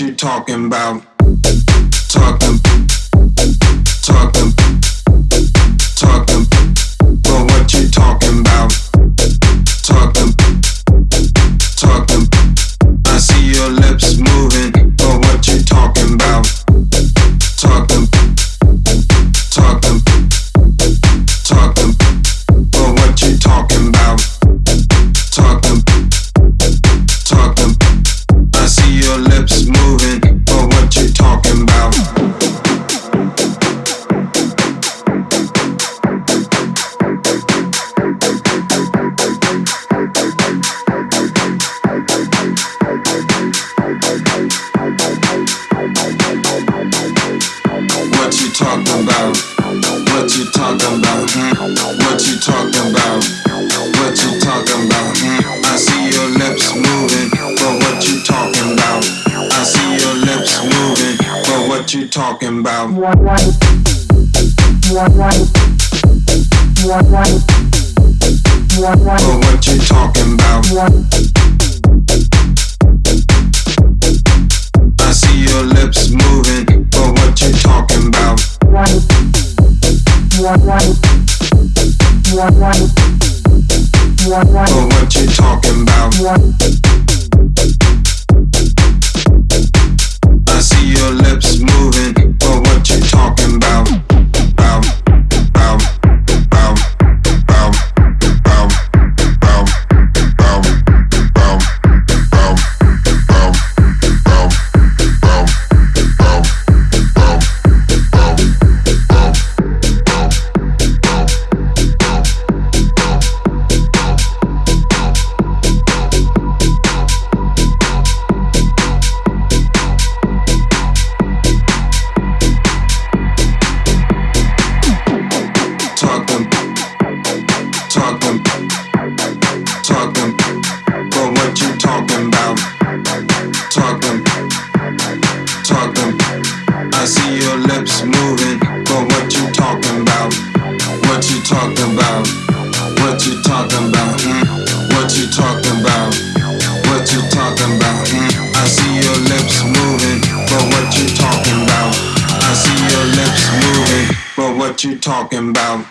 you talking about? Talking, you talking about? What you talking about? Hmm? What you talking about? What you talking about? Hmm? I see your lips moving, but what you talking about? I see your lips moving, but what you talking about? But what you talking about? I see your lips moving, what you talking about? Talking about? What you talking about? Hmm? What you talking about? What you talking about? Hmm? I see your lips moving, but what you talking about? I see your lips moving, but what you talking about?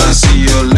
I see your lips